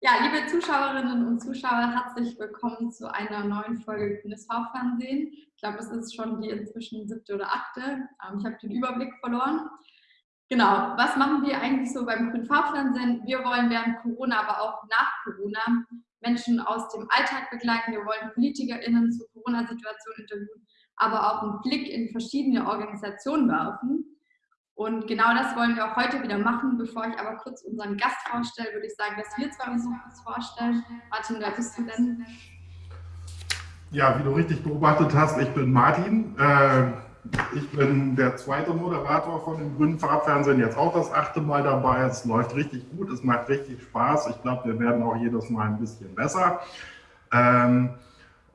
Ja, liebe Zuschauerinnen und Zuschauer, herzlich willkommen zu einer neuen Folge Grünes Hauptfernsehen. Ich glaube, es ist schon die inzwischen siebte oder achte. Ähm, ich habe den Überblick verloren. Genau, was machen wir eigentlich so beim Farbfernsehen? Wir wollen während Corona, aber auch nach Corona Menschen aus dem Alltag begleiten. Wir wollen PolitikerInnen zur Corona-Situation interviewen, aber auch einen Blick in verschiedene Organisationen werfen. Und genau das wollen wir auch heute wieder machen. Bevor ich aber kurz unseren Gast vorstelle, würde ich sagen, dass wir zwei uns kurz vorstellen. Martin, wer bist du denn? Ja, wie du richtig beobachtet hast, ich bin Martin. Äh, ich bin der zweite Moderator von dem Grünen Farbfernsehen, jetzt auch das achte Mal dabei. Es läuft richtig gut, es macht richtig Spaß. Ich glaube, wir werden auch jedes Mal ein bisschen besser. Ähm,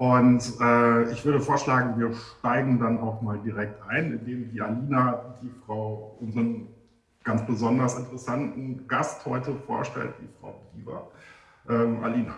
und äh, ich würde vorschlagen, wir steigen dann auch mal direkt ein, indem die Alina, die Frau, unseren ganz besonders interessanten Gast heute vorstellt, die Frau Diva. Ähm, Alina.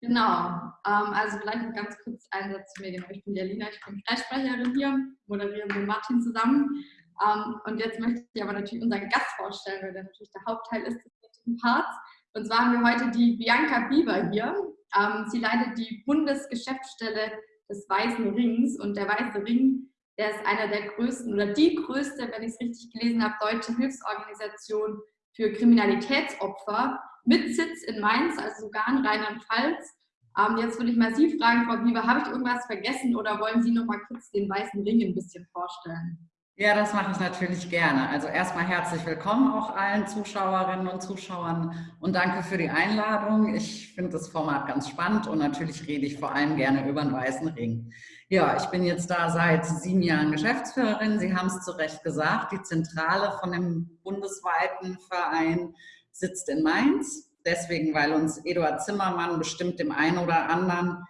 Genau, ähm, also vielleicht noch ganz kurz ein Satz zu mir. Genau, ich bin die Alina, ich bin Kreissprecherin hier, moderieren mit Martin zusammen. Ähm, und jetzt möchte ich aber natürlich unseren Gast vorstellen, weil der natürlich der Hauptteil ist des Parts. Und zwar haben wir heute die Bianca Bieber hier. Ähm, sie leitet die Bundesgeschäftsstelle des Weißen Rings und der Weiße Ring, der ist einer der größten oder die größte, wenn ich es richtig gelesen habe, deutsche Hilfsorganisation für Kriminalitätsopfer mit Sitz in Mainz, also sogar in Rheinland-Pfalz. Ähm, jetzt würde ich mal Sie fragen, Frau Bieber, habe ich irgendwas vergessen oder wollen Sie noch mal kurz den Weißen Ring ein bisschen vorstellen? Ja, das mache ich natürlich gerne. Also erstmal herzlich willkommen auch allen Zuschauerinnen und Zuschauern und danke für die Einladung. Ich finde das Format ganz spannend und natürlich rede ich vor allem gerne über den Weißen Ring. Ja, ich bin jetzt da seit sieben Jahren Geschäftsführerin. Sie haben es zu Recht gesagt, die Zentrale von dem bundesweiten Verein sitzt in Mainz. Deswegen, weil uns Eduard Zimmermann bestimmt dem einen oder anderen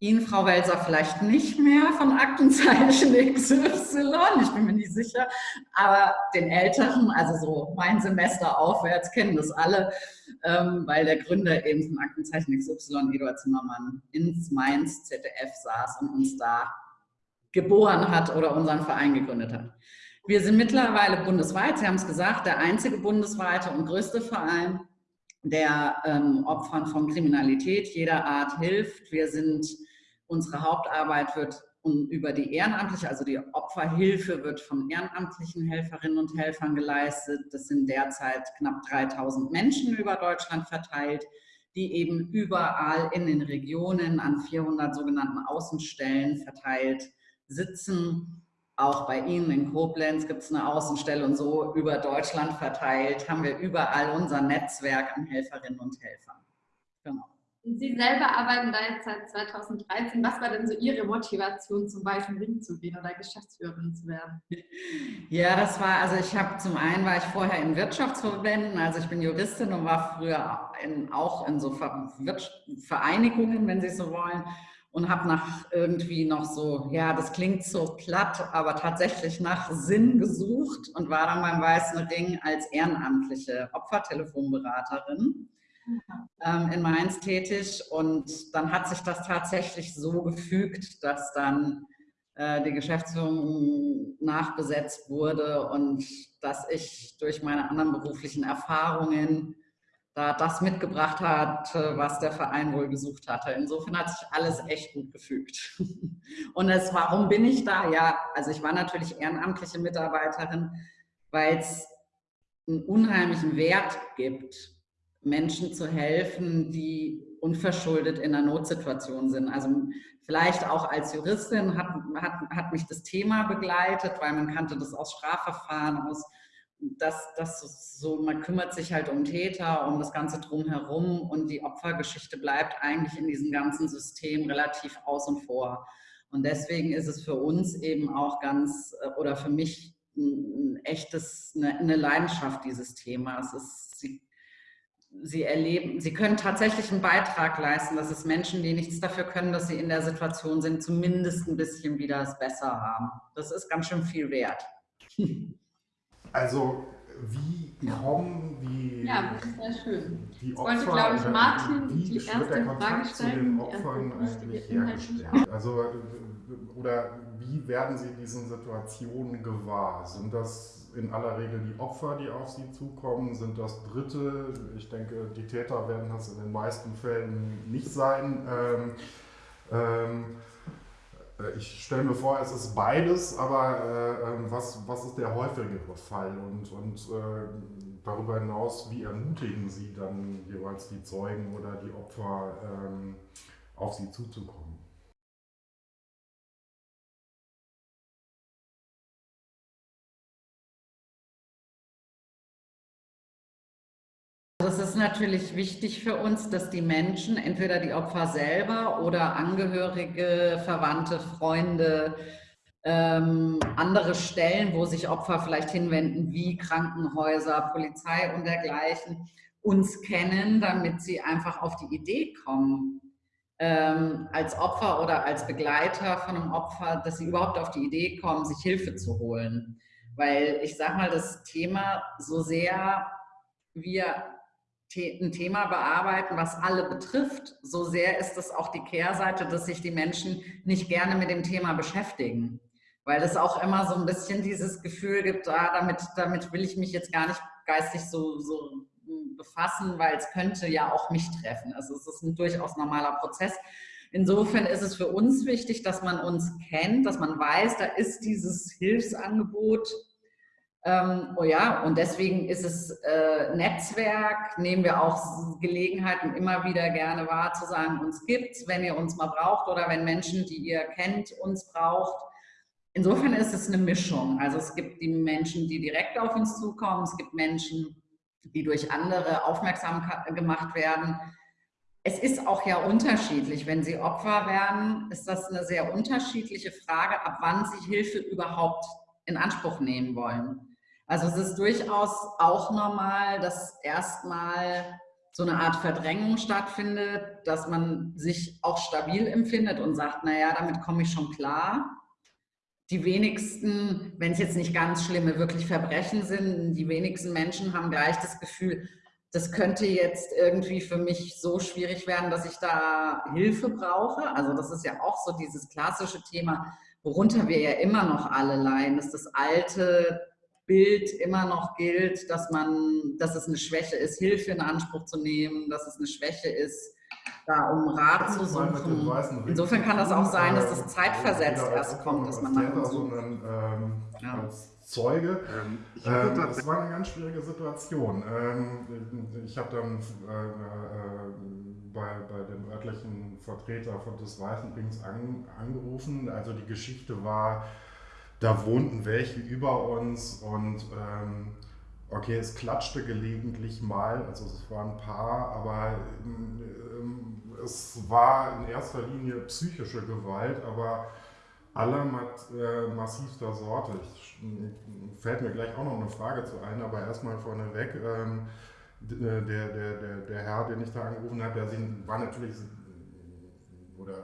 Ihnen, Frau Welser, vielleicht nicht mehr von Aktenzeichen XY, ich bin mir nicht sicher, aber den Älteren, also so mein Semester aufwärts, kennen das alle, ähm, weil der Gründer eben von Aktenzeichen XY, Eduard Zimmermann, ins Mainz ZDF saß und uns da geboren hat oder unseren Verein gegründet hat. Wir sind mittlerweile bundesweit, Sie haben es gesagt, der einzige bundesweite und größte Verein, der ähm, Opfern von Kriminalität jeder Art hilft. Wir sind Unsere Hauptarbeit wird über die ehrenamtliche, also die Opferhilfe wird von ehrenamtlichen Helferinnen und Helfern geleistet. Das sind derzeit knapp 3000 Menschen über Deutschland verteilt, die eben überall in den Regionen an 400 sogenannten Außenstellen verteilt sitzen. Auch bei Ihnen in Koblenz gibt es eine Außenstelle und so über Deutschland verteilt haben wir überall unser Netzwerk an Helferinnen und Helfern. Genau. Sie selber arbeiten da jetzt seit 2013. Was war denn so Ihre Motivation, zum Weißen Ring zu gehen oder Geschäftsführerin zu werden? Ja, das war, also ich habe zum einen war ich vorher in Wirtschaftsverbänden, also ich bin Juristin und war früher in, auch in so Vereinigungen, wenn Sie so wollen, und habe nach irgendwie noch so, ja, das klingt so platt, aber tatsächlich nach Sinn gesucht und war dann beim Weißen Ring als ehrenamtliche Opfertelefonberaterin ähm, in Mainz tätig und dann hat sich das tatsächlich so gefügt, dass dann äh, die Geschäftsführung nachbesetzt wurde und dass ich durch meine anderen beruflichen Erfahrungen da das mitgebracht hat, was der Verein wohl gesucht hatte. Insofern hat sich alles echt gut gefügt. Und es, warum bin ich da? Ja, also ich war natürlich ehrenamtliche Mitarbeiterin, weil es einen unheimlichen Wert gibt, Menschen zu helfen, die unverschuldet in einer Notsituation sind. Also vielleicht auch als Juristin hat, hat, hat mich das Thema begleitet, weil man kannte das aus Strafverfahren, aus dass das so, man kümmert sich halt um Täter, um das Ganze drumherum und die Opfergeschichte bleibt eigentlich in diesem ganzen System relativ außen vor. Und deswegen ist es für uns eben auch ganz, oder für mich ein echtes, eine, eine Leidenschaft, dieses Thema. Es ist, sie erleben, sie können tatsächlich einen Beitrag leisten, dass es Menschen, die nichts dafür können, dass sie in der Situation sind, zumindest ein bisschen wieder es besser haben. Das ist ganz schön viel wert. Also wie kommen die, ja, das ist sehr schön. die Opfer, wollte, glaube ich, Martin wie die wird erste der Kontakt Frage zu stellen, Opfern eigentlich hergestellt? Also oder wie werden sie diesen Situationen gewahr? Sind das in aller Regel die Opfer, die auf sie zukommen? Sind das Dritte? Ich denke, die Täter werden das in den meisten Fällen nicht sein. Ähm, ähm, äh, ich stelle mir vor, es ist beides, aber äh, ähm, was, was ist der häufigere Fall? Und, und äh, darüber hinaus, wie ermutigen Sie dann jeweils die Zeugen oder die Opfer, ähm, auf sie zuzukommen? Es ist natürlich wichtig für uns, dass die Menschen, entweder die Opfer selber oder Angehörige, Verwandte, Freunde, ähm, andere Stellen, wo sich Opfer vielleicht hinwenden, wie Krankenhäuser, Polizei und dergleichen, uns kennen, damit sie einfach auf die Idee kommen, ähm, als Opfer oder als Begleiter von einem Opfer, dass sie überhaupt auf die Idee kommen, sich Hilfe zu holen. Weil ich sage mal, das Thema, so sehr wir ein Thema bearbeiten, was alle betrifft, so sehr ist es auch die Kehrseite, dass sich die Menschen nicht gerne mit dem Thema beschäftigen. Weil es auch immer so ein bisschen dieses Gefühl gibt, ah, damit, damit will ich mich jetzt gar nicht geistig so, so befassen, weil es könnte ja auch mich treffen. Also es ist ein durchaus normaler Prozess. Insofern ist es für uns wichtig, dass man uns kennt, dass man weiß, da ist dieses Hilfsangebot ähm, oh ja, und deswegen ist es äh, Netzwerk, nehmen wir auch Gelegenheiten immer wieder gerne wahr, zu sagen, uns gibt's, wenn ihr uns mal braucht oder wenn Menschen, die ihr kennt, uns braucht. Insofern ist es eine Mischung. Also es gibt die Menschen, die direkt auf uns zukommen, es gibt Menschen, die durch andere aufmerksam gemacht werden. Es ist auch ja unterschiedlich. Wenn sie Opfer werden, ist das eine sehr unterschiedliche Frage, ab wann sie Hilfe überhaupt in Anspruch nehmen wollen. Also es ist durchaus auch normal, dass erstmal so eine Art Verdrängung stattfindet, dass man sich auch stabil empfindet und sagt, naja, damit komme ich schon klar. Die wenigsten, wenn es jetzt nicht ganz schlimme, wirklich Verbrechen sind, die wenigsten Menschen haben gleich das Gefühl, das könnte jetzt irgendwie für mich so schwierig werden, dass ich da Hilfe brauche. Also das ist ja auch so dieses klassische Thema, worunter wir ja immer noch alle leiden, dass das alte Bild immer noch gilt, dass man, dass es eine Schwäche ist, Hilfe in Anspruch zu nehmen, dass es eine Schwäche ist, da um Rat zu suchen. Insofern kann das auch sein, dass das zeitversetzt erst kommt, dass man nach sondern ähm, ja. als Zeuge. Ähm, ähm, das war eine ganz schwierige Situation. Ähm, ich habe dann äh, äh, bei, bei dem örtlichen Vertreter von des Weißen Rings an, angerufen. Also die Geschichte war, da wohnten welche über uns und ähm, okay, es klatschte gelegentlich mal, also es waren ein paar, aber ähm, es war in erster Linie psychische Gewalt, aber aller äh, massivster Sorte. Ich, fällt mir gleich auch noch eine Frage zu ein, aber erstmal vorneweg. Ähm, der, der, der, der Herr, den ich da angerufen habe, der war natürlich oder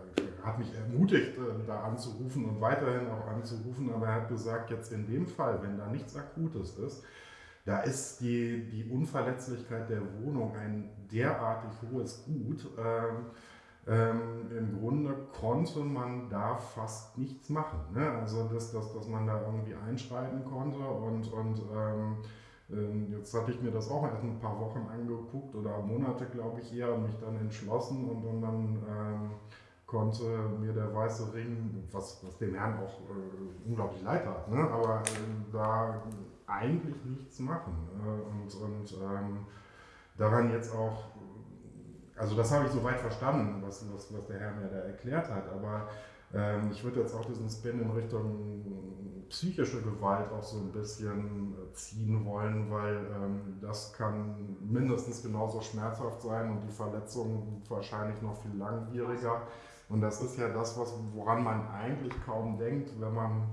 hat mich ermutigt, äh, da anzurufen und weiterhin auch anzurufen, aber er hat gesagt, jetzt in dem Fall, wenn da nichts Akutes ist, da ist die, die Unverletzlichkeit der Wohnung ein derartig hohes Gut. Ähm, ähm, Im Grunde konnte man da fast nichts machen. Ne? Also, dass, dass, dass man da irgendwie einschreiten konnte und, und ähm, ähm Jetzt hatte ich mir das auch erst ein paar Wochen angeguckt oder Monate, glaube ich, eher und mich dann entschlossen und, und dann ähm, konnte mir der weiße Ring, was, was dem Herrn auch äh, unglaublich leid hat, ne? aber äh, da eigentlich nichts machen. Äh, und und ähm, daran jetzt auch, also das habe ich soweit verstanden, was, was, was der Herr mir da erklärt hat, aber ähm, ich würde jetzt auch diesen Spin in Richtung psychische Gewalt auch so ein bisschen ziehen wollen, weil ähm, das kann mindestens genauso schmerzhaft sein und die Verletzung wahrscheinlich noch viel langwieriger. Und das ist ja das, was, woran man eigentlich kaum denkt, wenn man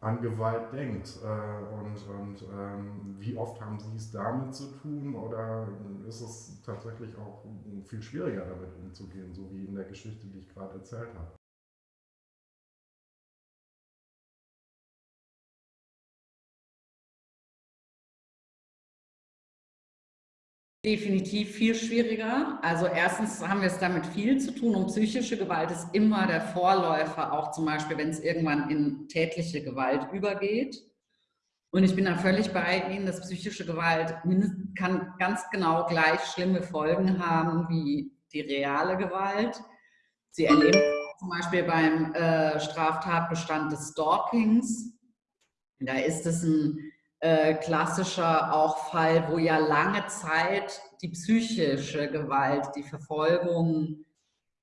an Gewalt denkt. Äh, und, und ähm, wie oft haben Sie es damit zu tun oder ist es tatsächlich auch viel schwieriger damit umzugehen, so wie in der Geschichte, die ich gerade erzählt habe? Definitiv viel schwieriger. Also erstens haben wir es damit viel zu tun und psychische Gewalt ist immer der Vorläufer, auch zum Beispiel, wenn es irgendwann in tätliche Gewalt übergeht. Und ich bin da völlig bei Ihnen, dass psychische Gewalt kann ganz genau gleich schlimme Folgen haben wie die reale Gewalt. Sie erleben zum Beispiel beim äh, Straftatbestand des Stalkings. Da ist es ein äh, klassischer auch Fall, wo ja lange Zeit die psychische Gewalt, die Verfolgung,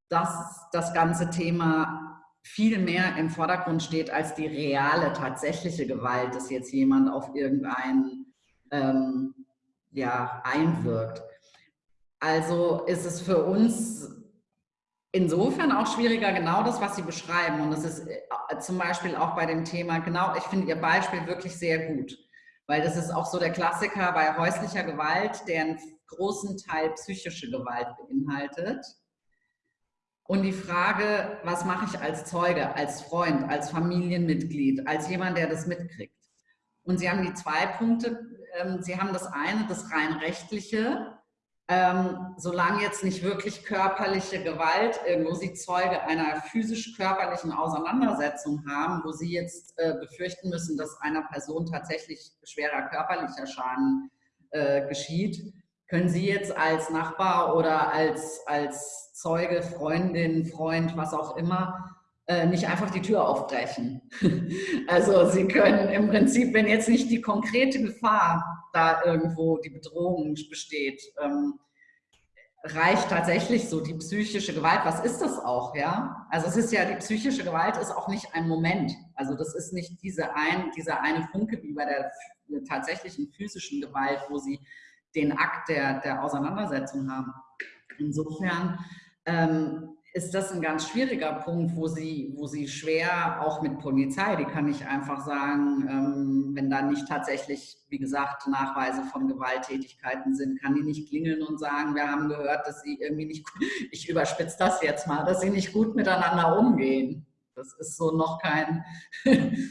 das, das ganze Thema viel mehr im Vordergrund steht als die reale, tatsächliche Gewalt, dass jetzt jemand auf irgendeinen ähm, ja, einwirkt. Also ist es für uns insofern auch schwieriger, genau das, was Sie beschreiben. Und das ist äh, zum Beispiel auch bei dem Thema, genau, ich finde Ihr Beispiel wirklich sehr gut. Weil das ist auch so der Klassiker bei häuslicher Gewalt, der einen großen Teil psychische Gewalt beinhaltet. Und die Frage, was mache ich als Zeuge, als Freund, als Familienmitglied, als jemand, der das mitkriegt? Und Sie haben die zwei Punkte. Ähm, Sie haben das eine, das rein rechtliche, ähm, solange jetzt nicht wirklich körperliche Gewalt, irgendwo sie Zeuge einer physisch-körperlichen Auseinandersetzung haben, wo sie jetzt äh, befürchten müssen, dass einer Person tatsächlich schwerer körperlicher Schaden äh, geschieht, können Sie jetzt als Nachbar oder als, als Zeuge, Freundin, Freund, was auch immer, äh, nicht einfach die Tür aufbrechen. also Sie können im Prinzip, wenn jetzt nicht die konkrete Gefahr da irgendwo die Bedrohung besteht, ähm, reicht tatsächlich so die psychische Gewalt. Was ist das auch, ja? Also es ist ja, die psychische Gewalt ist auch nicht ein Moment. Also das ist nicht diese ein, dieser eine Funke wie bei der tatsächlichen physischen Gewalt, wo sie den Akt der, der Auseinandersetzung haben. Insofern ähm, ist das ein ganz schwieriger Punkt, wo sie, wo sie schwer auch mit Polizei, die kann ich einfach sagen, ähm, wenn da nicht tatsächlich, wie gesagt, Nachweise von Gewalttätigkeiten sind, kann die nicht klingeln und sagen, wir haben gehört, dass sie irgendwie nicht, ich überspitze das jetzt mal, dass sie nicht gut miteinander umgehen. Das ist so noch kein,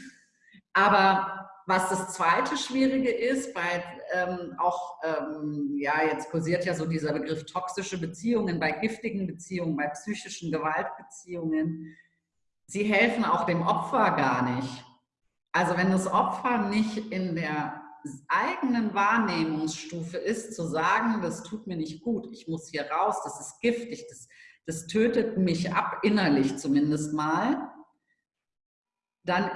aber was das zweite Schwierige ist, bei ähm, auch, ähm, ja, jetzt kursiert ja so dieser Begriff toxische Beziehungen, bei giftigen Beziehungen, bei psychischen Gewaltbeziehungen, sie helfen auch dem Opfer gar nicht. Also wenn das Opfer nicht in der eigenen Wahrnehmungsstufe ist, zu sagen, das tut mir nicht gut, ich muss hier raus, das ist giftig, das, das tötet mich ab, innerlich zumindest mal, dann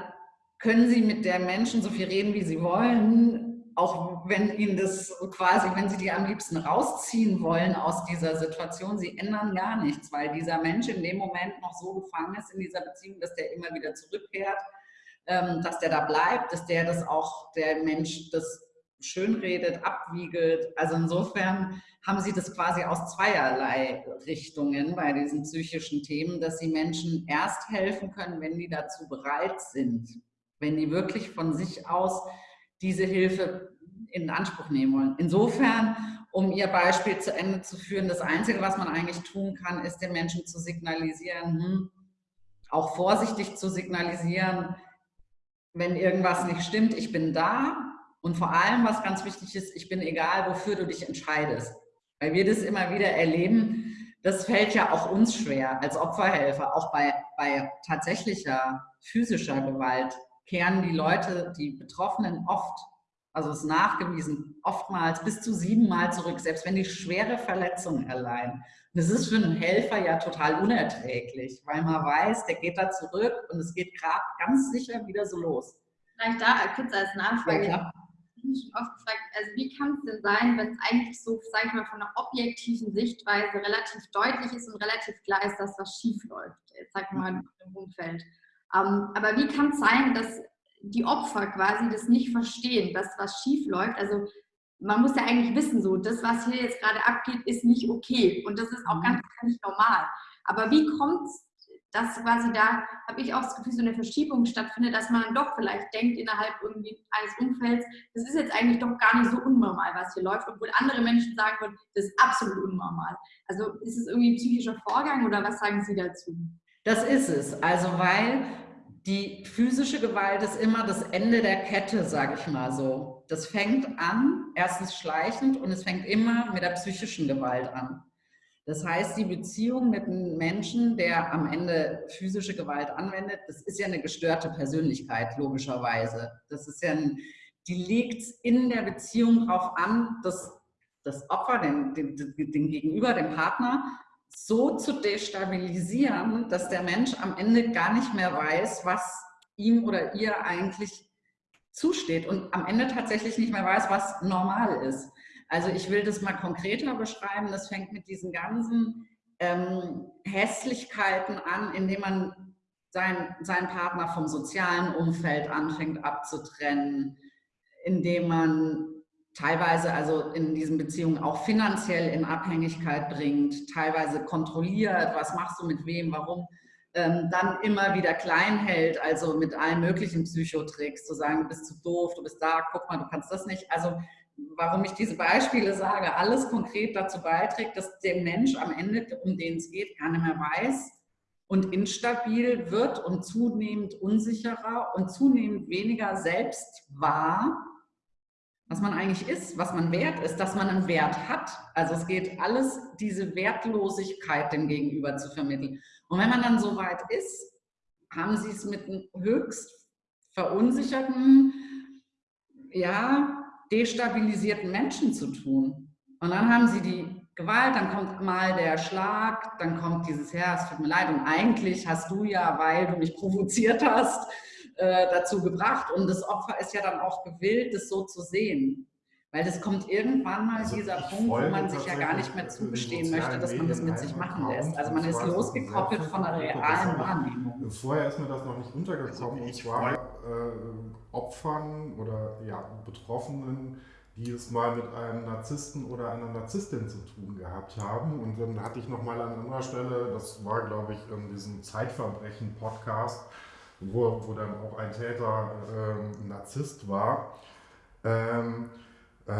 können Sie mit der Menschen so viel reden, wie Sie wollen, auch wenn Ihnen das quasi, wenn Sie die am liebsten rausziehen wollen aus dieser Situation, Sie ändern gar nichts, weil dieser Mensch in dem Moment noch so gefangen ist in dieser Beziehung, dass der immer wieder zurückkehrt, ähm, dass der da bleibt, dass der das auch, der Mensch das schönredet, abwiegelt. Also insofern haben Sie das quasi aus zweierlei Richtungen bei diesen psychischen Themen, dass Sie Menschen erst helfen können, wenn die dazu bereit sind wenn die wirklich von sich aus diese Hilfe in Anspruch nehmen wollen. Insofern, um Ihr Beispiel zu Ende zu führen, das Einzige, was man eigentlich tun kann, ist den Menschen zu signalisieren, hm, auch vorsichtig zu signalisieren, wenn irgendwas nicht stimmt, ich bin da und vor allem, was ganz wichtig ist, ich bin egal, wofür du dich entscheidest. Weil wir das immer wieder erleben, das fällt ja auch uns schwer als Opferhelfer, auch bei, bei tatsächlicher physischer Gewalt kehren die Leute, die Betroffenen oft, also es ist nachgewiesen, oftmals bis zu siebenmal zurück, selbst wenn die schwere Verletzungen erleiden. Und es ist für einen Helfer ja total unerträglich, weil man weiß, der geht da zurück und es geht gerade ganz sicher wieder so los. Vielleicht da kurz als Nachfrage. Ja, ich habe mich schon oft gefragt, also wie kann es denn sein, wenn es eigentlich so, sage ich mal, von einer objektiven Sichtweise relativ deutlich ist und relativ klar ist, dass was schief läuft, sag mal im Umfeld. Ähm, aber wie kann es sein, dass die Opfer quasi das nicht verstehen, dass was schief läuft? Also man muss ja eigentlich wissen, so das, was hier jetzt gerade abgeht, ist nicht okay und das ist auch ganz, ganz normal. Aber wie kommt es, dass quasi da, habe ich auch das Gefühl, so eine Verschiebung stattfindet, dass man doch vielleicht denkt innerhalb irgendwie eines Umfelds, das ist jetzt eigentlich doch gar nicht so unnormal, was hier läuft, obwohl andere Menschen sagen würden, das ist absolut unnormal. Also ist es irgendwie ein psychischer Vorgang oder was sagen Sie dazu? Das ist es. Also weil die physische Gewalt ist immer das Ende der Kette, sage ich mal so. Das fängt an, erstens schleichend und es fängt immer mit der psychischen Gewalt an. Das heißt, die Beziehung mit einem Menschen, der am Ende physische Gewalt anwendet, das ist ja eine gestörte Persönlichkeit, logischerweise. Das ist ja ein, die legt in der Beziehung darauf an, dass das Opfer, den, den, den Gegenüber, den Partner, so zu destabilisieren, dass der Mensch am Ende gar nicht mehr weiß, was ihm oder ihr eigentlich zusteht und am Ende tatsächlich nicht mehr weiß, was normal ist. Also ich will das mal konkreter beschreiben. Das fängt mit diesen ganzen ähm, Hässlichkeiten an, indem man sein, seinen Partner vom sozialen Umfeld anfängt abzutrennen, indem man teilweise also in diesen Beziehungen auch finanziell in Abhängigkeit bringt, teilweise kontrolliert, was machst du mit wem, warum, ähm, dann immer wieder klein hält, also mit allen möglichen Psychotricks, zu sagen, du bist zu doof, du bist da, guck mal, du kannst das nicht. Also warum ich diese Beispiele sage, alles konkret dazu beiträgt, dass der Mensch am Ende, um den es geht, gar nicht mehr weiß und instabil wird und zunehmend unsicherer und zunehmend weniger selbst wahr was man eigentlich ist, was man wert ist, dass man einen Wert hat. Also es geht alles, diese Wertlosigkeit dem Gegenüber zu vermitteln. Und wenn man dann so weit ist, haben sie es mit einem höchst verunsicherten, ja, destabilisierten Menschen zu tun. Und dann haben sie die Gewalt, dann kommt mal der Schlag, dann kommt dieses, ja, es tut mir leid, und eigentlich hast du ja, weil du mich provoziert hast, äh, dazu gebracht. Und das Opfer ist ja dann auch gewillt, das so zu sehen. Weil das kommt irgendwann mal also dieser Punkt, wo man sich ja gar nicht mehr zugestehen möchte, dass man das mit sich machen lässt. Also man ist losgekoppelt von der realen Wahrnehmung. Vorher ist mir das noch nicht untergekommen. Und zwar äh, Opfern oder ja, Betroffenen, die es mal mit einem Narzissten oder einer Narzisstin zu tun gehabt haben. Und dann hatte ich noch mal an anderer Stelle, das war glaube ich in diesem Zeitverbrechen-Podcast, wo, wo dann auch ein Täter äh, Narzisst war. Ähm, äh,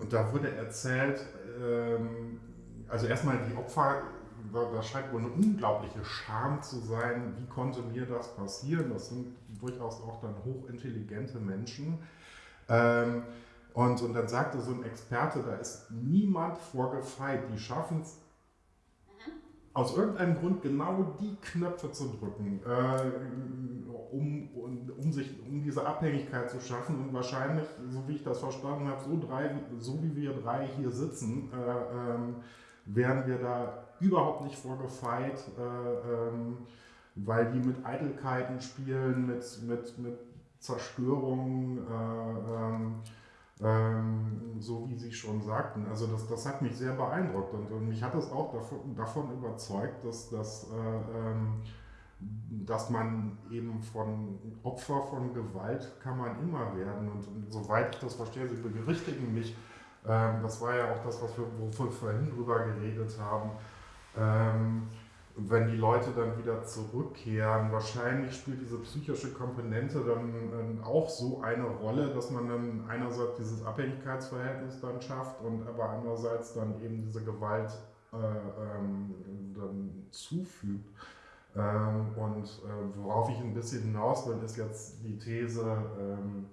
und da wurde erzählt, ähm, also erstmal die Opfer, da, scheint wohl eine unglaubliche Scham zu sein, wie konnte mir das passieren? Das sind durchaus auch dann hochintelligente Menschen. Ähm, und, und dann sagte so ein Experte, da ist niemand vorgefeit, die schaffen es aus irgendeinem Grund genau die Knöpfe zu drücken, äh, um, um, um, sich, um diese Abhängigkeit zu schaffen und wahrscheinlich, so wie ich das verstanden habe, so, drei, so wie wir drei hier sitzen, äh, ähm, wären wir da überhaupt nicht vorgefeit, äh, ähm, weil die mit Eitelkeiten spielen, mit, mit, mit Zerstörung, äh, ähm, ähm, so wie Sie schon sagten. Also das, das hat mich sehr beeindruckt und, und mich hat es auch davon, davon überzeugt, dass, dass, äh, ähm, dass man eben von Opfer von Gewalt kann man immer werden. Und, und soweit ich das verstehe, Sie berichtigen mich, ähm, das war ja auch das, was wir, wovon wir vorhin drüber geredet haben, ähm, wenn die Leute dann wieder zurückkehren, wahrscheinlich spielt diese psychische Komponente dann auch so eine Rolle, dass man dann einerseits dieses Abhängigkeitsverhältnis dann schafft und aber andererseits dann eben diese Gewalt äh, ähm, dann zufügt. Ähm, und äh, worauf ich ein bisschen hinaus will, ist jetzt die These, ähm,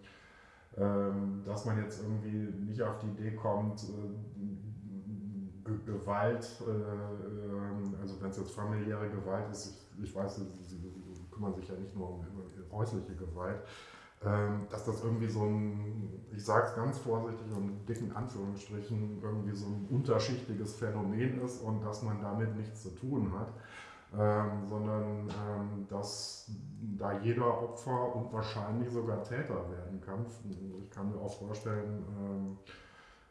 ähm dass man jetzt irgendwie nicht auf die Idee kommt, äh, Gewalt, äh, ähm, also wenn es jetzt familiäre Gewalt ist, ich, ich weiß, sie, kümmern sich ja nicht nur um häusliche Gewalt, ähm, dass das irgendwie so ein, ich sage es ganz vorsichtig und in dicken Anführungsstrichen, irgendwie so ein unterschichtiges Phänomen ist und dass man damit nichts zu tun hat. Ähm, sondern ähm, dass da jeder Opfer und wahrscheinlich sogar Täter werden kann. Ich kann mir auch vorstellen, ähm, äh,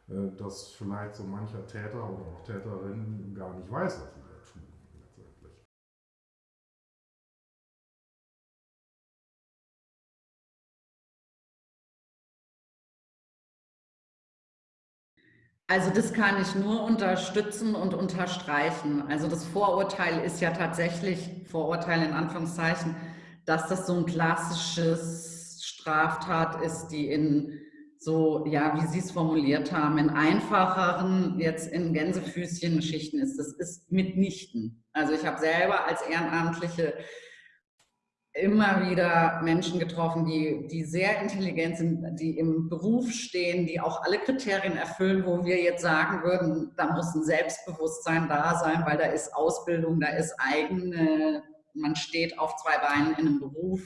dass vielleicht so mancher Täter oder auch Täterin gar nicht weiß, was sie da tun letztendlich. Also das kann ich nur unterstützen und unterstreichen. Also das Vorurteil ist ja tatsächlich, Vorurteil in Anführungszeichen, dass das so ein klassisches Straftat ist, die in so, ja, wie Sie es formuliert haben, in einfacheren, jetzt in Gänsefüßchen-Schichten ist. Das ist mitnichten. Also ich habe selber als Ehrenamtliche immer wieder Menschen getroffen, die, die sehr intelligent sind, die im Beruf stehen, die auch alle Kriterien erfüllen, wo wir jetzt sagen würden, da muss ein Selbstbewusstsein da sein, weil da ist Ausbildung, da ist eigene, man steht auf zwei Beinen in einem Beruf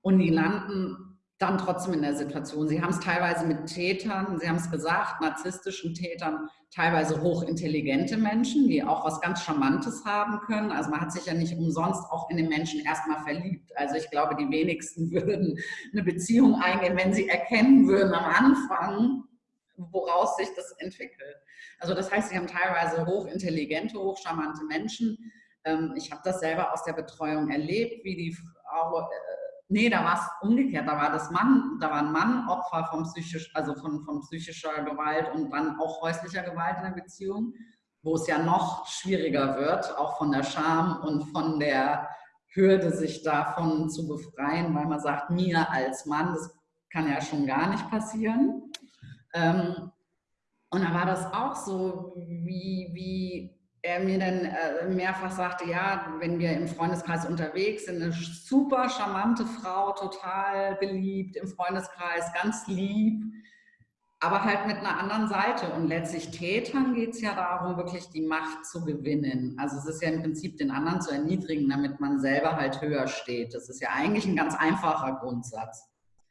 und die landen dann trotzdem in der Situation. Sie haben es teilweise mit Tätern, Sie haben es gesagt, narzisstischen Tätern, teilweise hochintelligente Menschen, die auch was ganz Charmantes haben können. Also man hat sich ja nicht umsonst auch in den Menschen erstmal verliebt. Also ich glaube, die wenigsten würden eine Beziehung eingehen, wenn sie erkennen würden am Anfang, woraus sich das entwickelt. Also das heißt, sie haben teilweise hochintelligente, hochcharmante Menschen. Ähm, ich habe das selber aus der Betreuung erlebt, wie die Frau äh, Nee, da war es umgekehrt. Da war das Mann, da war ein Mann Opfer von, psychisch, also von, von psychischer Gewalt und dann auch häuslicher Gewalt in der Beziehung, wo es ja noch schwieriger wird, auch von der Scham und von der Hürde, sich davon zu befreien, weil man sagt, mir als Mann, das kann ja schon gar nicht passieren. Ähm, und da war das auch so, wie, wie er mir dann äh, mehrfach sagte, ja, wenn wir im Freundeskreis unterwegs sind, eine super charmante Frau, total beliebt im Freundeskreis, ganz lieb, aber halt mit einer anderen Seite. Und letztlich Tätern geht es ja darum, wirklich die Macht zu gewinnen. Also es ist ja im Prinzip den anderen zu erniedrigen, damit man selber halt höher steht. Das ist ja eigentlich ein ganz einfacher Grundsatz.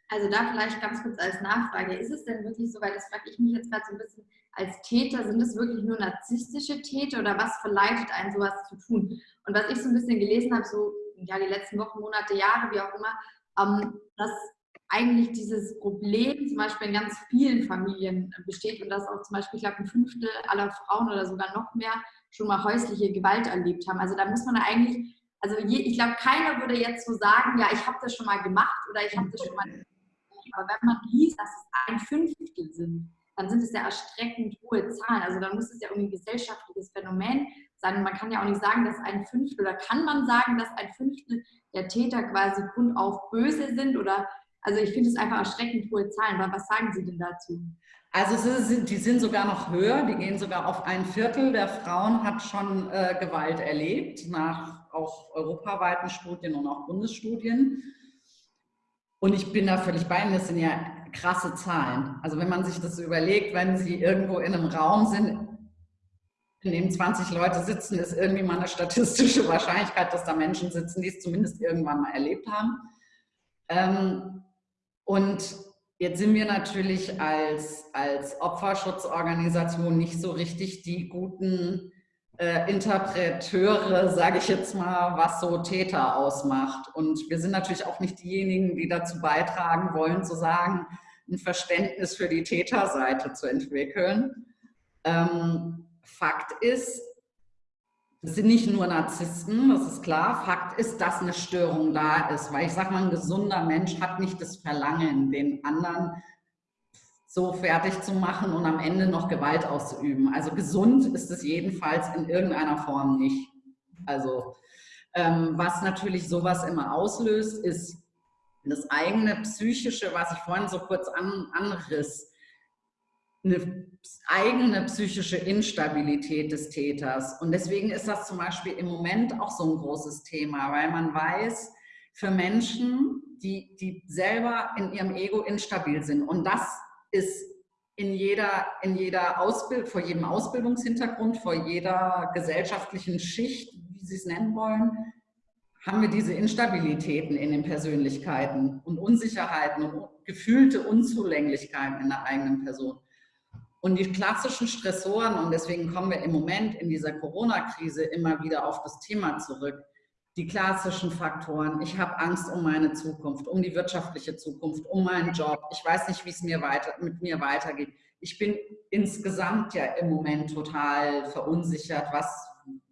Also da vielleicht ganz kurz als Nachfrage, ist es denn wirklich so, weil das frage ich mich jetzt gerade so ein bisschen, als Täter, sind es wirklich nur narzisstische Täter oder was verleitet einen sowas zu tun? Und was ich so ein bisschen gelesen habe, so ja die letzten Wochen, Monate, Jahre, wie auch immer, ähm, dass eigentlich dieses Problem zum Beispiel in ganz vielen Familien besteht und dass auch zum Beispiel, ich glaube, ein Fünftel aller Frauen oder sogar noch mehr schon mal häusliche Gewalt erlebt haben. Also da muss man eigentlich, also je, ich glaube, keiner würde jetzt so sagen, ja, ich habe das schon mal gemacht oder ich habe das schon mal aber wenn man liest, dass es ein Fünftel sind, dann sind es ja erstreckend hohe Zahlen. Also dann muss es ja irgendwie ein gesellschaftliches Phänomen sein. Man kann ja auch nicht sagen, dass ein Fünftel, oder kann man sagen, dass ein Fünftel der Täter quasi grundauf böse sind? Oder also ich finde es einfach erschreckend hohe Zahlen. Was sagen Sie denn dazu? Also sind, die sind sogar noch höher, die gehen sogar auf ein Viertel der Frauen hat schon äh, Gewalt erlebt, nach auch europaweiten Studien und auch Bundesstudien. Und ich bin da völlig bei Ihnen, das sind ja krasse Zahlen. Also wenn man sich das überlegt, wenn Sie irgendwo in einem Raum sind, in dem 20 Leute sitzen, ist irgendwie mal eine statistische Wahrscheinlichkeit, dass da Menschen sitzen, die es zumindest irgendwann mal erlebt haben. Ähm, und jetzt sind wir natürlich als, als Opferschutzorganisation nicht so richtig die guten äh, Interpreteure, sage ich jetzt mal, was so Täter ausmacht. Und wir sind natürlich auch nicht diejenigen, die dazu beitragen wollen, zu sagen, ein Verständnis für die Täterseite zu entwickeln. Ähm, Fakt ist, es sind nicht nur Narzissten, das ist klar. Fakt ist, dass eine Störung da ist, weil ich sage mal, ein gesunder Mensch hat nicht das Verlangen, den anderen so fertig zu machen und am Ende noch Gewalt auszuüben. Also gesund ist es jedenfalls in irgendeiner Form nicht. Also ähm, was natürlich sowas immer auslöst, ist das eigene psychische, was ich vorhin so kurz an, anriss, eine eigene psychische Instabilität des Täters. Und deswegen ist das zum Beispiel im Moment auch so ein großes Thema, weil man weiß, für Menschen, die, die selber in ihrem Ego instabil sind, und das ist in jeder, in jeder Ausbild, vor jedem Ausbildungshintergrund, vor jeder gesellschaftlichen Schicht, wie Sie es nennen wollen, haben wir diese Instabilitäten in den Persönlichkeiten und Unsicherheiten und gefühlte Unzulänglichkeiten in der eigenen Person. Und die klassischen Stressoren, und deswegen kommen wir im Moment in dieser Corona-Krise immer wieder auf das Thema zurück, die klassischen Faktoren. Ich habe Angst um meine Zukunft, um die wirtschaftliche Zukunft, um meinen Job. Ich weiß nicht, wie es mir weiter, mit mir weitergeht. Ich bin insgesamt ja im Moment total verunsichert, was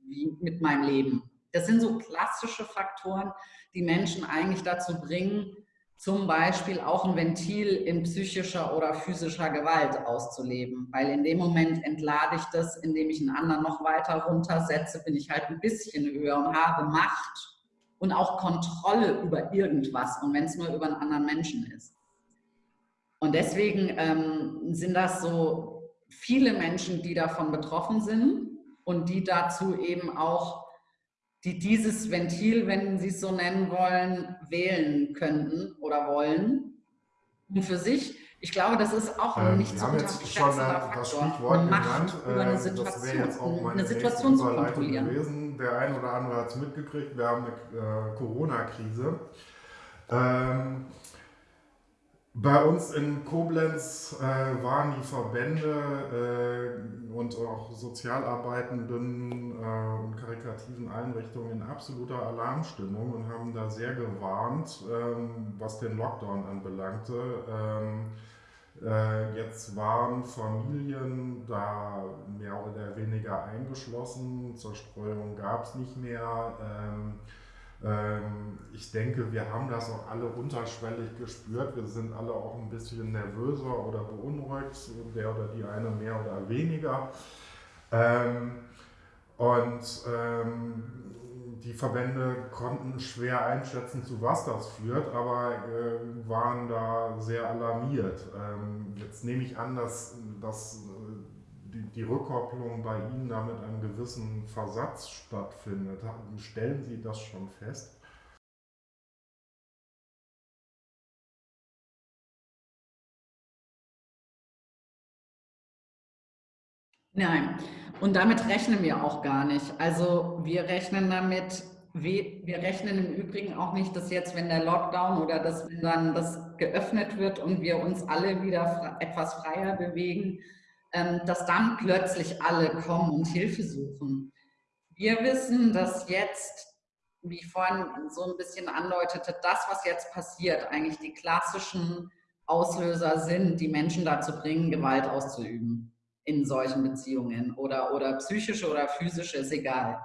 wie mit meinem Leben. Das sind so klassische Faktoren, die Menschen eigentlich dazu bringen, zum Beispiel auch ein Ventil in psychischer oder physischer Gewalt auszuleben. Weil in dem Moment entlade ich das, indem ich einen anderen noch weiter runtersetze, bin ich halt ein bisschen höher und habe Macht und auch Kontrolle über irgendwas und wenn es nur über einen anderen Menschen ist. Und deswegen ähm, sind das so viele Menschen, die davon betroffen sind und die dazu eben auch die dieses Ventil, wenn Sie es so nennen wollen, wählen könnten oder wollen. Und für sich, ich glaube, das ist auch ähm, nicht zu unterschätzender Faktor. Das Stichwort Macht über eine Situation, äh, jetzt auch eine Situation zu kontrollieren. Gewesen. Der ein oder andere hat es mitgekriegt, wir haben eine äh, Corona-Krise. Ähm, bei uns in Koblenz äh, waren die Verbände äh, und auch Sozialarbeitenden äh, und karikativen Einrichtungen in absoluter Alarmstimmung und haben da sehr gewarnt, ähm, was den Lockdown anbelangte. Ähm, äh, jetzt waren Familien da mehr oder weniger eingeschlossen, Zerstreuung gab es nicht mehr. Ähm, ich denke, wir haben das auch alle unterschwellig gespürt. Wir sind alle auch ein bisschen nervöser oder beunruhigt, der oder die eine mehr oder weniger. Ähm, und ähm, die Verbände konnten schwer einschätzen, zu was das führt, aber waren da sehr alarmiert. jetzt nehme ich an, dass, dass die, die Rückkopplung bei Ihnen damit einen gewissen Versatz stattfindet. Stellen Sie das schon fest? Nein, und damit rechnen wir auch gar nicht. Also wir rechnen damit, wir rechnen im Übrigen auch nicht, dass jetzt, wenn der Lockdown oder dass wenn dann das geöffnet wird und wir uns alle wieder etwas freier bewegen, dass dann plötzlich alle kommen und Hilfe suchen. Wir wissen, dass jetzt, wie ich vorhin so ein bisschen andeutete, das, was jetzt passiert, eigentlich die klassischen Auslöser sind, die Menschen dazu bringen, Gewalt auszuüben in solchen Beziehungen oder, oder psychische oder physische, ist egal.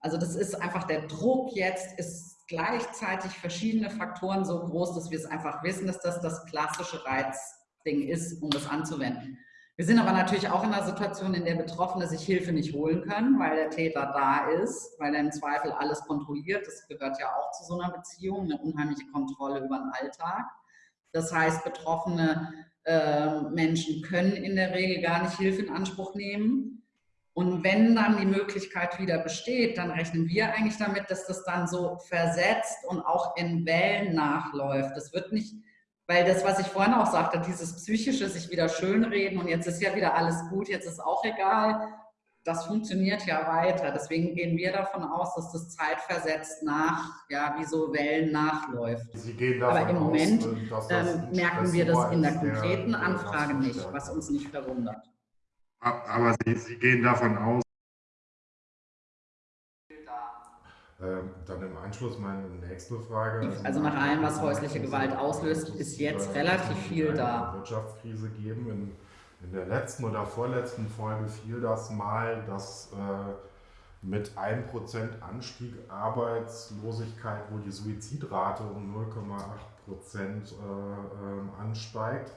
Also das ist einfach der Druck jetzt, ist gleichzeitig verschiedene Faktoren so groß, dass wir es einfach wissen, dass das das klassische Reizding ist, um das anzuwenden. Wir sind aber natürlich auch in einer Situation, in der Betroffene sich Hilfe nicht holen können, weil der Täter da ist, weil er im Zweifel alles kontrolliert. Das gehört ja auch zu so einer Beziehung, eine unheimliche Kontrolle über den Alltag. Das heißt, betroffene äh, Menschen können in der Regel gar nicht Hilfe in Anspruch nehmen. Und wenn dann die Möglichkeit wieder besteht, dann rechnen wir eigentlich damit, dass das dann so versetzt und auch in Wellen nachläuft. Das wird nicht weil das, was ich vorhin auch sagte, dieses psychische sich wieder schönreden und jetzt ist ja wieder alles gut, jetzt ist auch egal, das funktioniert ja weiter. Deswegen gehen wir davon aus, dass das zeitversetzt nach, ja, wie so Wellen nachläuft. Aber im Moment aus, ähm, merken wir das in der konkreten der, Anfrage nicht, was uns nicht verwundert. Aber Sie, Sie gehen davon aus, dann im Anschluss meine nächste Frage. Also, also nach allem, was häusliche Gewalt auslöst, ist jetzt relativ viel da. Wirtschaftskrise geben. In, in, der letzten oder vorletzten Folge fiel das mal, dass äh, mit 1% Anstieg Arbeitslosigkeit wohl die Suizidrate um 0,8% äh, äh, ansteigt.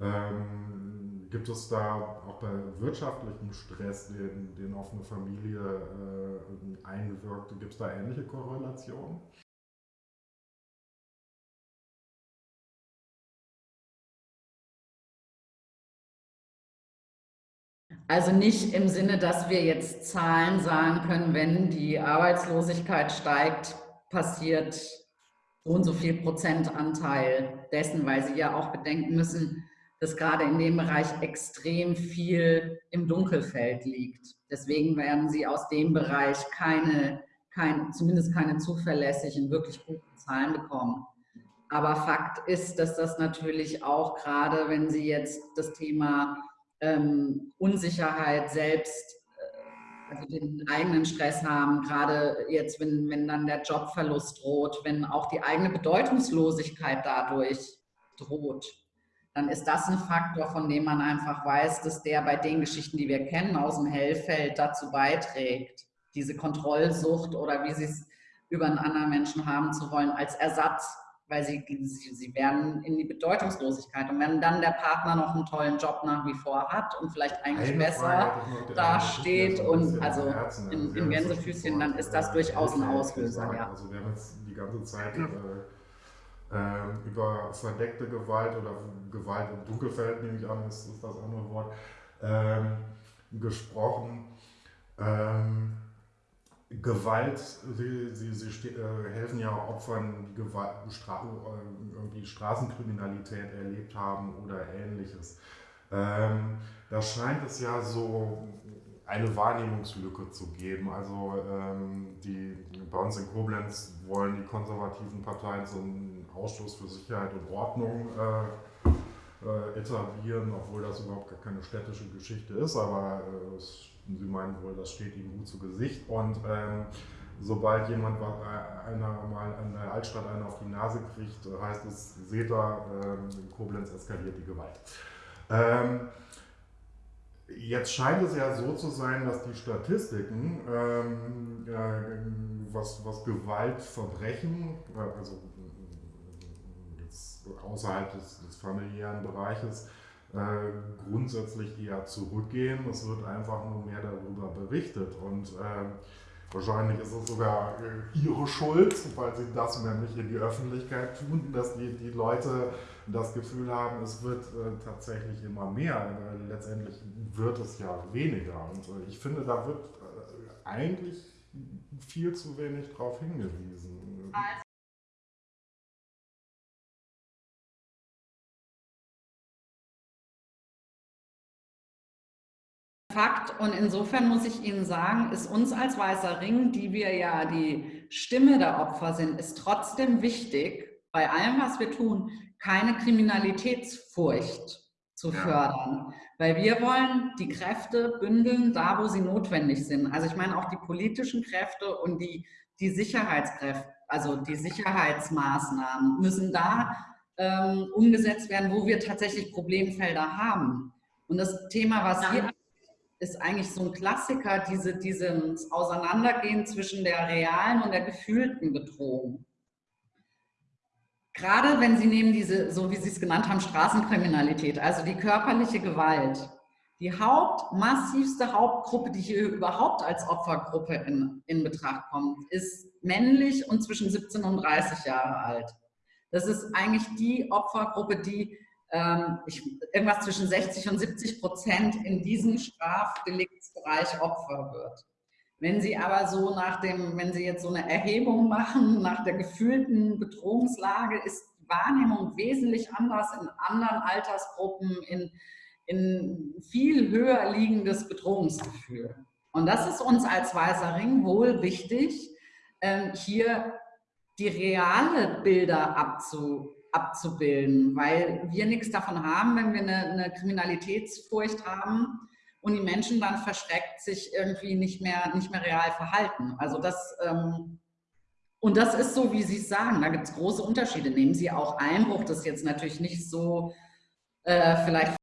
Ähm, gibt es da auch bei wirtschaftlichem Stress, den, den auf eine Familie äh, einwirkt, gibt es da ähnliche Korrelationen? Also nicht im Sinne, dass wir jetzt Zahlen sagen können, wenn die Arbeitslosigkeit steigt, passiert so und so viel Prozentanteil dessen, weil Sie ja auch bedenken müssen, dass gerade in dem Bereich extrem viel im Dunkelfeld liegt. Deswegen werden Sie aus dem Bereich keine, kein, zumindest keine zuverlässigen, wirklich guten Zahlen bekommen. Aber Fakt ist, dass das natürlich auch gerade, wenn Sie jetzt das Thema ähm, Unsicherheit selbst, äh, also den eigenen Stress haben, gerade jetzt, wenn, wenn dann der Jobverlust droht, wenn auch die eigene Bedeutungslosigkeit dadurch droht, dann ist das ein Faktor, von dem man einfach weiß, dass der bei den Geschichten, die wir kennen aus dem Hellfeld, dazu beiträgt, diese Kontrollsucht oder wie sie es über einen anderen Menschen haben zu wollen, als Ersatz, weil sie, sie, sie werden in die Bedeutungslosigkeit. Und wenn dann der Partner noch einen tollen Job nach wie vor hat und vielleicht eigentlich Eine besser dasteht und also in, in Gänsefüßchen, dann ist das durchaus ein Auslöser. Ja. Also wir haben jetzt die ganze Zeit äh, über verdeckte Gewalt oder Gewalt im Dunkelfeld, nehme ich an, ist, ist das andere Wort, ähm, gesprochen. Ähm, Gewalt, sie, sie, sie äh, helfen ja Opfern, die Gewalt, Stra äh, irgendwie Straßenkriminalität erlebt haben oder ähnliches. Ähm, da scheint es ja so eine Wahrnehmungslücke zu geben. Also ähm, die, bei uns in Koblenz wollen die konservativen Parteien so einen Ausschuss für Sicherheit und Ordnung äh, äh, etablieren, obwohl das überhaupt gar keine städtische Geschichte ist, aber äh, sie meinen wohl, das steht ihnen gut zu Gesicht. Und ähm, sobald jemand äh, einer mal an der Altstadt einen auf die Nase kriegt, heißt es, seht ihr, äh, in Koblenz eskaliert die Gewalt. Ähm, Jetzt scheint es ja so zu sein, dass die Statistiken, ähm, äh, was, was Gewaltverbrechen, äh, also außerhalb des, des familiären Bereiches, äh, grundsätzlich eher zurückgehen. Es wird einfach nur mehr darüber berichtet und äh, Wahrscheinlich ist es sogar äh, ihre Schuld, weil sie das nämlich in die Öffentlichkeit tun, dass die, die Leute das Gefühl haben, es wird äh, tatsächlich immer mehr. Letztendlich wird es ja weniger. Und äh, ich finde, da wird äh, eigentlich viel zu wenig darauf hingewiesen. Also Fakt und insofern muss ich Ihnen sagen, ist uns als Weißer Ring, die wir ja die Stimme der Opfer sind, ist trotzdem wichtig, bei allem, was wir tun, keine Kriminalitätsfurcht zu fördern. Weil wir wollen die Kräfte bündeln, da wo sie notwendig sind. Also ich meine auch die politischen Kräfte und die, die Sicherheitskräfte, also die Sicherheitsmaßnahmen müssen da ähm, umgesetzt werden, wo wir tatsächlich Problemfelder haben. Und das Thema, was ja. hier ist eigentlich so ein Klassiker, diese, dieses Auseinandergehen zwischen der realen und der gefühlten Bedrohung. Gerade wenn Sie nehmen diese, so wie Sie es genannt haben, Straßenkriminalität, also die körperliche Gewalt, die hauptmassivste Hauptgruppe, die hier überhaupt als Opfergruppe in, in Betracht kommt, ist männlich und zwischen 17 und 30 Jahre alt. Das ist eigentlich die Opfergruppe, die ähm, ich, irgendwas zwischen 60 und 70 Prozent in diesem Strafdeliktsbereich Opfer wird. Wenn Sie aber so nach dem, wenn Sie jetzt so eine Erhebung machen, nach der gefühlten Bedrohungslage, ist die Wahrnehmung wesentlich anders in anderen Altersgruppen, in, in viel höher liegendes Bedrohungsgefühl. Und das ist uns als Weißer Ring wohl wichtig, ähm, hier die reale Bilder abzu, abzubilden, weil wir nichts davon haben, wenn wir eine, eine Kriminalitätsfurcht haben und die Menschen dann verschreckt sich irgendwie nicht mehr, nicht mehr real verhalten. Also das, ähm, und das ist so, wie Sie es sagen, da gibt es große Unterschiede. Nehmen Sie auch Einbruch, das ist jetzt natürlich nicht so äh, vielleicht